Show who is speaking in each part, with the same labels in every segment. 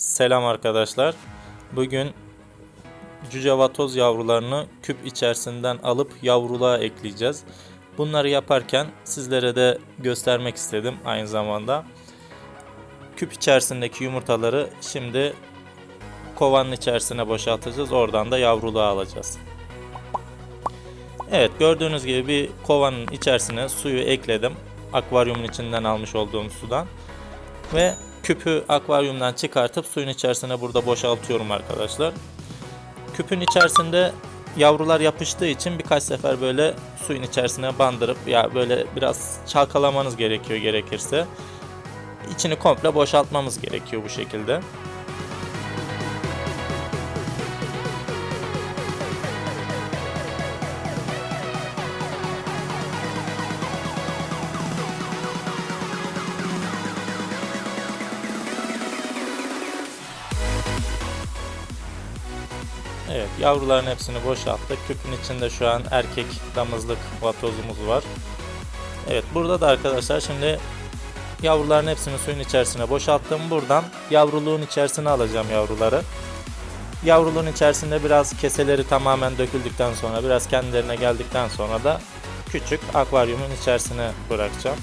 Speaker 1: Selam arkadaşlar. Bugün cüce vatoz yavrularını küp içerisinden alıp yavruluğa ekleyeceğiz. Bunları yaparken sizlere de göstermek istedim aynı zamanda. Küp içerisindeki yumurtaları şimdi kovanın içerisine boşaltacağız. Oradan da yavruluğa alacağız. Evet gördüğünüz gibi bir kovanın içerisine suyu ekledim. Akvaryumun içinden almış olduğum sudan. Ve küpü akvaryumdan çıkartıp suyun içerisine burada boşaltıyorum arkadaşlar. Küpün içerisinde yavrular yapıştığı için birkaç sefer böyle suyun içerisine bandırıp ya böyle biraz çalkalamanız gerekiyor gerekirse. İçini komple boşaltmamız gerekiyor bu şekilde. Evet yavruların hepsini boşalttık. Küpün içinde şu an erkek damızlık vatozumuz var. Evet burada da arkadaşlar şimdi yavruların hepsini suyun içerisine boşalttım. Buradan yavruluğun içerisine alacağım yavruları. Yavruluğun içerisinde biraz keseleri tamamen döküldükten sonra biraz kendilerine geldikten sonra da küçük akvaryumun içerisine bırakacağım.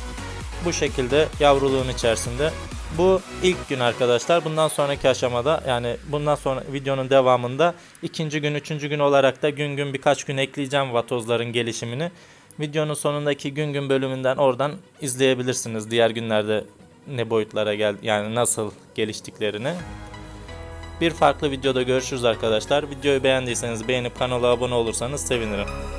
Speaker 1: Bu şekilde yavruluğun içerisinde bu ilk gün arkadaşlar. Bundan sonraki aşamada yani bundan sonra videonun devamında ikinci gün, üçüncü gün olarak da gün gün birkaç gün ekleyeceğim vatozların gelişimini. Videonun sonundaki gün gün bölümünden oradan izleyebilirsiniz. Diğer günlerde ne boyutlara gel yani nasıl geliştiklerini. Bir farklı videoda görüşürüz arkadaşlar. Videoyu beğendiyseniz beğenip kanala abone olursanız sevinirim.